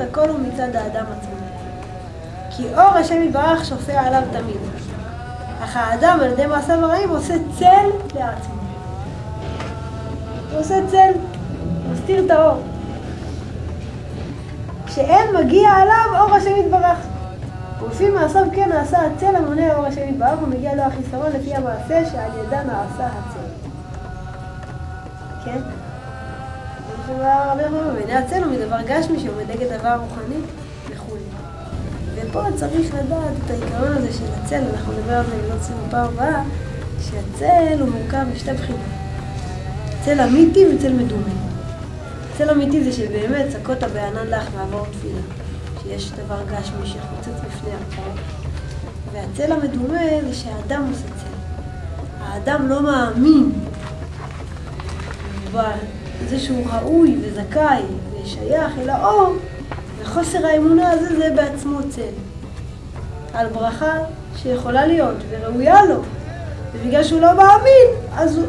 הכל הוא מצד האדם עצמו. כי אור השם יתברך שופע עליו תמיד. אך האדם על ידי מעשיו הרעים עושה צל לעצמו. הוא עושה צל, מסתיר את האור. כשאין מגיע עליו אור השם יתברך. ולפי מעשיו כן נעשה הצל המונה אור השם יתברך ומגיע לו החיסרון לפי המעשה שעל ידה נעשה הצל. כן? בעיני הצל הוא מדבר גשמי שעומד נגד דבר רוחני וכולי. ופה צריך לדעת את העיקרון הזה של הצל, אנחנו נדבר על זה בעזרת סיום בפעם הבאה, שהצל הוא מורכב משתי בחינות. צל אמיתי וצל מדומה. צל אמיתי זה שבאמת צקות בענן לך מעבור תפילה. שיש דבר גשמי שחוצץ בפני הכל. והצל המדומה זה שהאדם עושה צל. האדם לא מאמין בזה שהוא ראוי וזכאי ושייך אל האור, וחוסר האמונה הזה זה בעצמו צל. על ברכה שיכולה להיות וראויה לו, ובגלל שהוא לא מאמין, אז הוא,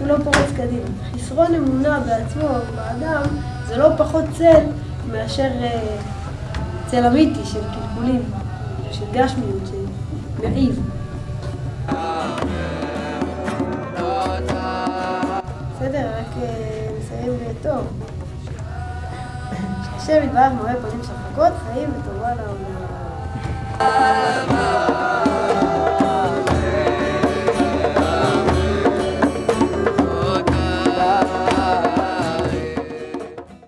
הוא לא פורץ קדימה. חסרון אמונה בעצמו, באדם, זה לא פחות צל מאשר... אה, צל אמיתי של קלקולים, של גשמיות, של מעיב. טוב. השם יתברך מראה פנים שחוקות, חיים וטובה לעולם.